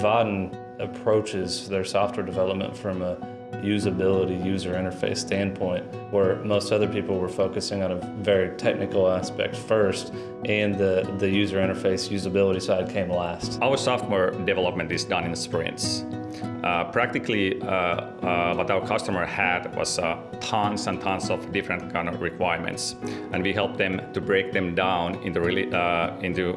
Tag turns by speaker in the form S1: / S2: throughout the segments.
S1: Vaadin approaches their software development from a usability, user interface standpoint, where most other people were focusing on a very technical aspect first, and the, the user interface usability side came last.
S2: Our software development is done in sprints. Uh, practically, uh, uh, what our customer had was uh, tons and tons of different kind of requirements, and we helped them to break them down into, uh, into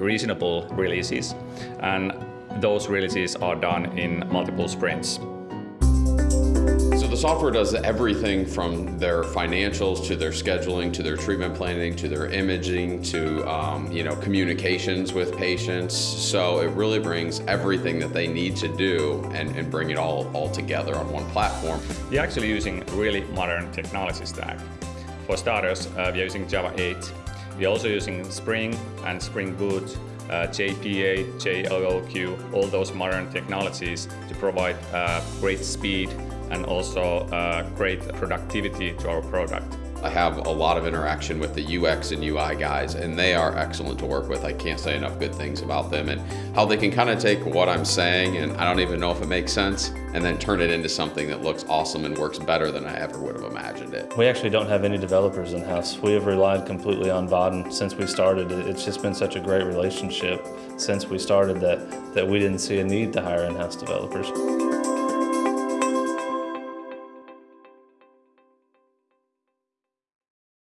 S2: reasonable releases, and those releases are done in multiple sprints.
S3: Software does everything from their financials to their scheduling to their treatment planning to their imaging to um, you know communications with patients. So it really brings everything that they need to do and, and bring it all, all together on one platform.
S2: We're actually using really modern technology stack. For starters, uh, we're using Java 8. We're also using Spring and Spring Boot uh, JPA, JOOQ, all those modern technologies to provide uh, great speed and also uh, great productivity to our product.
S3: I have a lot of interaction with the UX and UI guys, and they are excellent to work with. I can't say enough good things about them and how they can kind of take what I'm saying, and I don't even know if it makes sense, and then turn it into something that looks awesome and works better than I ever would have imagined it.
S1: We actually don't have any developers in-house. We have relied completely on Vaadin since we started. It's just been such a great relationship since we started that, that we didn't see a need to hire in-house developers.